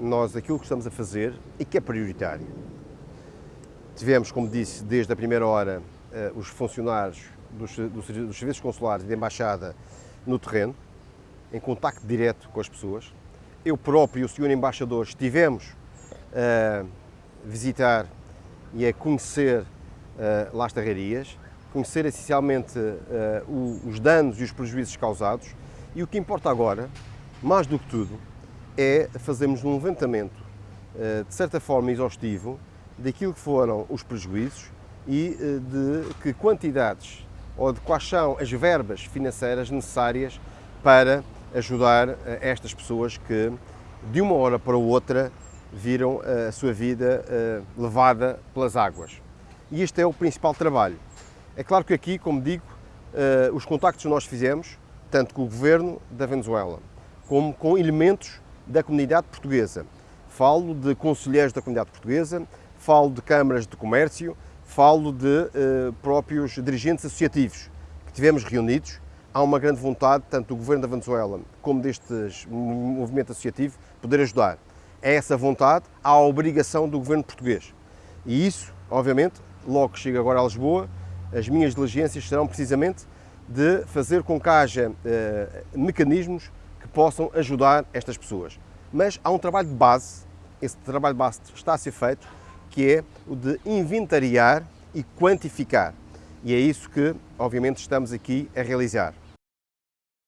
nós aquilo que estamos a fazer e que é prioritário. Tivemos, como disse, desde a primeira hora, eh, os funcionários dos, dos, serviços consulares e da embaixada no terreno, em contacto direto com as pessoas. Eu próprio e o senhor embaixador estivemos a visitar e a conhecer uh, Las Tarrarias, conhecer essencialmente os danos e os prejuízos causados e o que importa agora, mais do que tudo, é fazermos um levantamento, uh, de certa forma exaustivo, daquilo que foram os prejuízos e de que quantidades ou de quais são as verbas financeiras necessárias para ajudar estas pessoas que, de uma hora para outra, viram a sua vida levada pelas águas. E este é o principal trabalho. É claro que aqui, como digo, os contactos que nós fizemos, tanto com o governo da Venezuela, como com elementos da comunidade portuguesa. Falo de conselheiros da comunidade portuguesa, falo de câmaras de comércio, falo de uh, próprios dirigentes associativos que tivemos reunidos. Há uma grande vontade, tanto do governo da Venezuela como deste movimento associativo, poder ajudar. É essa vontade, há a obrigação do governo português. E isso, obviamente, logo que chego agora a Lisboa, as minhas diligências serão precisamente de fazer com que haja uh, mecanismos possam ajudar estas pessoas. Mas há um trabalho de base, esse trabalho de base está a ser feito, que é o de inventariar e quantificar. E é isso que, obviamente, estamos aqui a realizar.